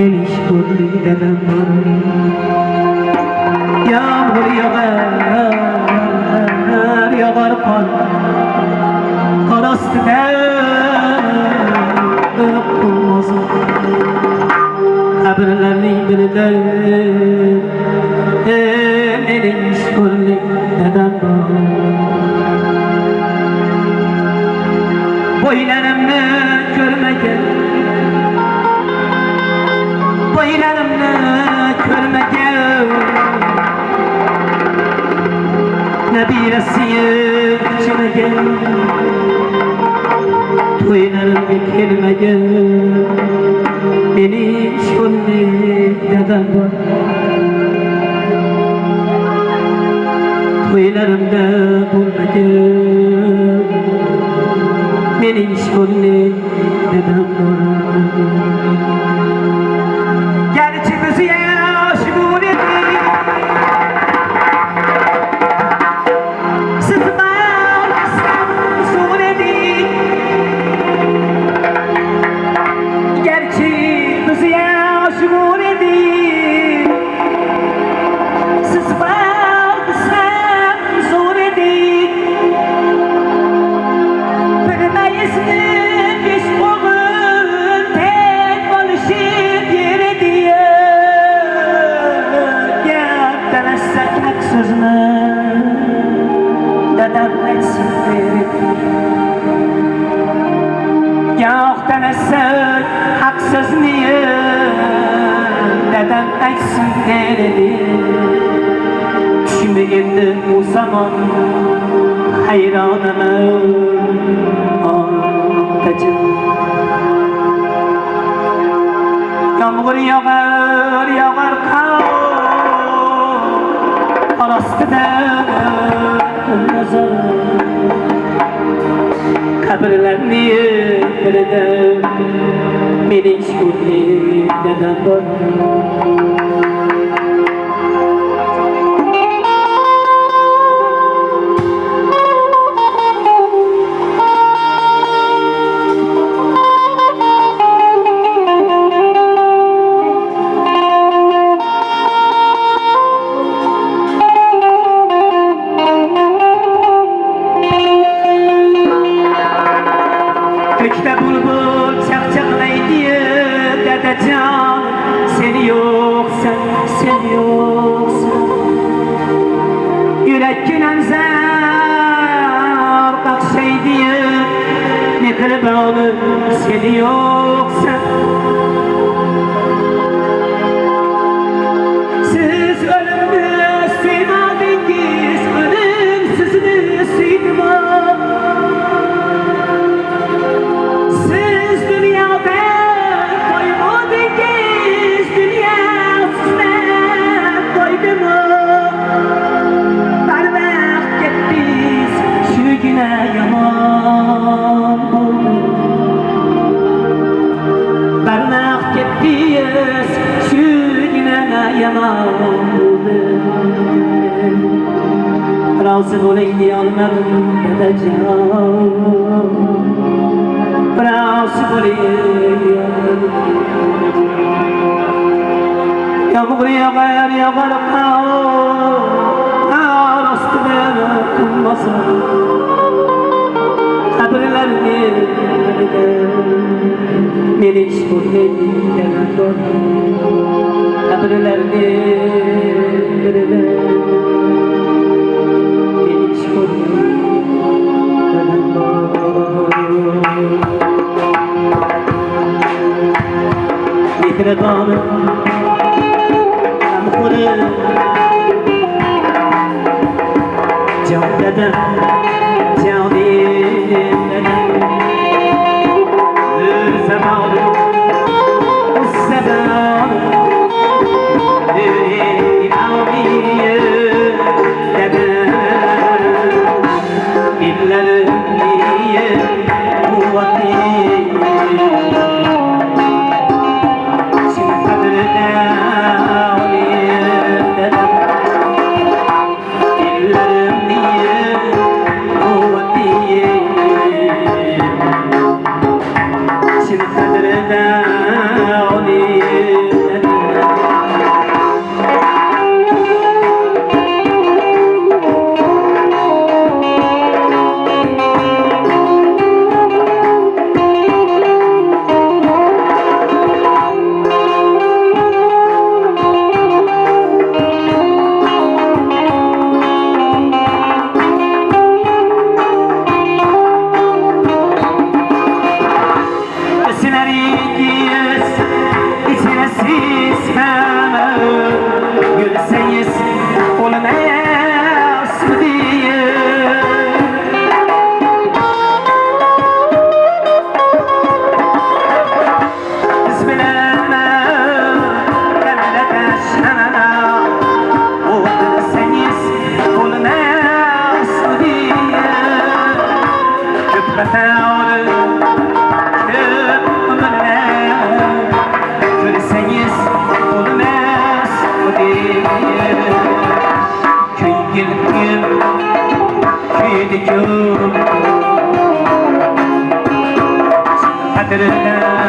Meniş kurli dedem Yağmur yağar Yağar kar Kar astı Olmaz. Kabirlerinin birinde Meniş kurli dedem Boylarımı Boylarımı görmegen Nebiresiye içmegen Toylarımı kelmegen Beni şolli dedem var Toylarımda bulmagen hayronaman otajon yomg'ir yog'ar yog'ar qor ostida nazar qabrlarni birida mening shukurli dadam bor çakçaklaydı dedecan Seni seni yoksa Yürek gülen zar kakşaydı Ne kırbanı seni yoksa yaman oldu. Razı olayım almadım dedeceğim. Bravo Yağmur yağar yağar kar Kar astına kummasın Kabirlerini Meniş kurneyle Kabirlerini Meniş kurneyle Mihrebanı Amkuru Can dedem ويدك. حتى لله